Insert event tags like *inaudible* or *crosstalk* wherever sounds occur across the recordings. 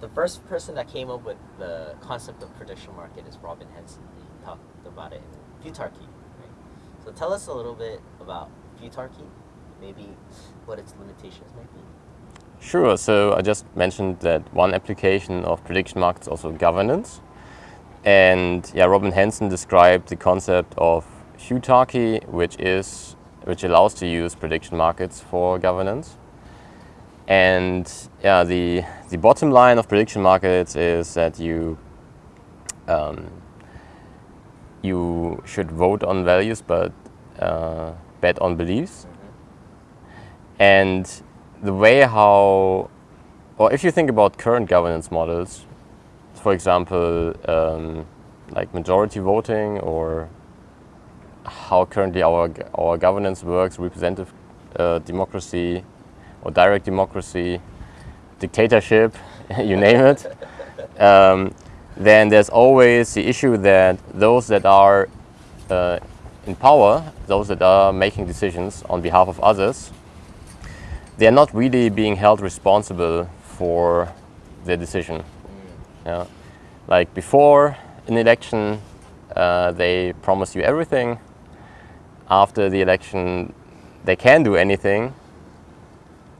the first person that came up with the concept of prediction market is Robin Hanson. He talked about it in Futarchy. Right? So tell us a little bit about Futarchy, maybe what its limitations might be. Sure. So I just mentioned that one application of prediction markets also governance. And yeah, Robin Hanson described the concept of Futarchy, which is which allows to use prediction markets for governance. And yeah, the the bottom line of prediction markets is that you um, you should vote on values, but uh, bet on beliefs. Mm -hmm. And the way how, or if you think about current governance models, for example, um, like majority voting or how currently our, our governance works, representative uh, democracy or direct democracy, dictatorship, *laughs* you name it, um, then there's always the issue that those that are uh, in power, those that are making decisions on behalf of others, they're not really being held responsible for their decision. Yeah. Like before an election, uh, they promise you everything. After the election, they can do anything,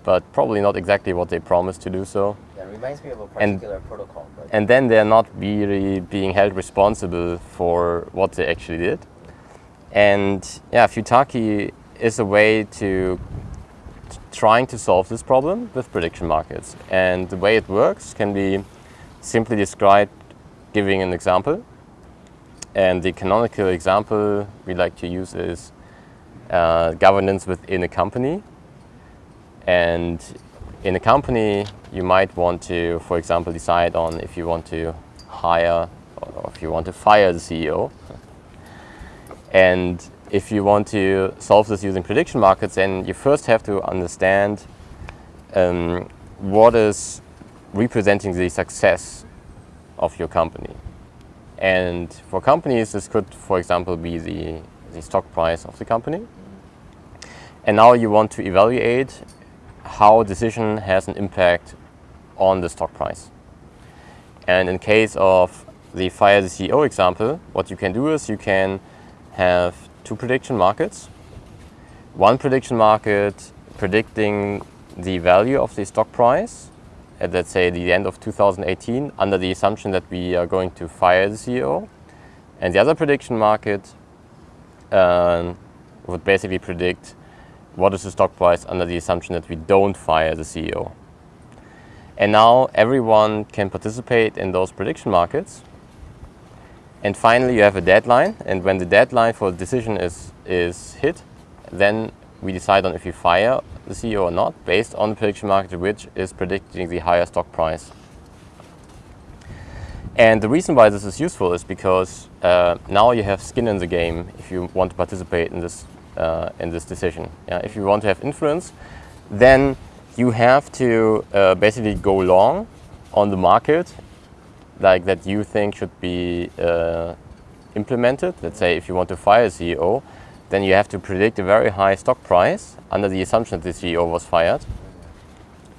but probably not exactly what they promised to do so. Reminds me of a particular and, protocol. And then they're not really being held responsible for what they actually did. And yeah, Futarchy is a way to trying to solve this problem with prediction markets. And the way it works can be simply described giving an example. And the canonical example we like to use is uh, governance within a company. And in a company, you might want to, for example, decide on if you want to hire or if you want to fire the CEO. And if you want to solve this using prediction markets, then you first have to understand um, what is representing the success of your company. And for companies, this could, for example, be the, the stock price of the company. And now you want to evaluate how a decision has an impact on the stock price. And in case of the fire the CEO example, what you can do is you can have two prediction markets. One prediction market predicting the value of the stock price at, let's say, the end of 2018 under the assumption that we are going to fire the CEO. And the other prediction market uh, would basically predict what is the stock price under the assumption that we don't fire the CEO. And now everyone can participate in those prediction markets and finally, you have a deadline. And when the deadline for decision is, is hit, then we decide on if we fire the CEO or not, based on the prediction market, which is predicting the higher stock price. And the reason why this is useful is because uh, now you have skin in the game if you want to participate in this, uh, in this decision. Yeah? If you want to have influence, then you have to uh, basically go long on the market like that you think should be uh, implemented. Let's say if you want to fire a CEO, then you have to predict a very high stock price under the assumption that the CEO was fired.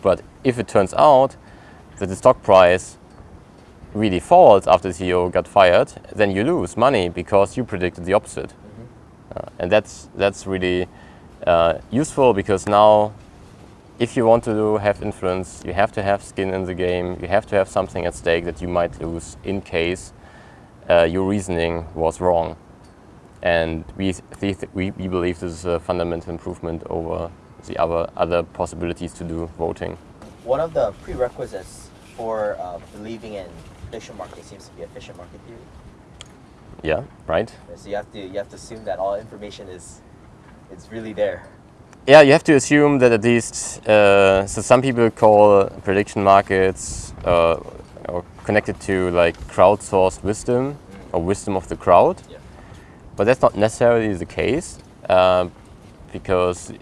But if it turns out that the stock price really falls after the CEO got fired, then you lose money because you predicted the opposite. Uh, and that's, that's really uh, useful because now if you want to have influence, you have to have skin in the game, you have to have something at stake that you might lose in case uh, your reasoning was wrong. And we, we, we believe this is a fundamental improvement over the other, other possibilities to do voting. One of the prerequisites for uh, believing in efficient market seems to be efficient market theory. Yeah, right. So you have to, you have to assume that all information is, it's really there. Yeah, you have to assume that at least, uh, so some people call prediction markets uh, connected to like crowdsourced wisdom mm. or wisdom of the crowd. Yeah. But that's not necessarily the case uh, because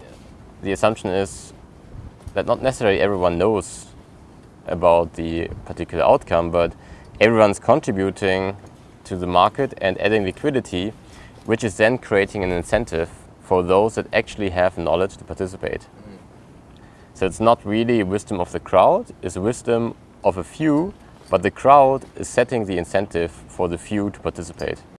the assumption is that not necessarily everyone knows about the particular outcome, but everyone's contributing to the market and adding liquidity, which is then creating an incentive for those that actually have knowledge to participate. So it's not really wisdom of the crowd, it's wisdom of a few, but the crowd is setting the incentive for the few to participate.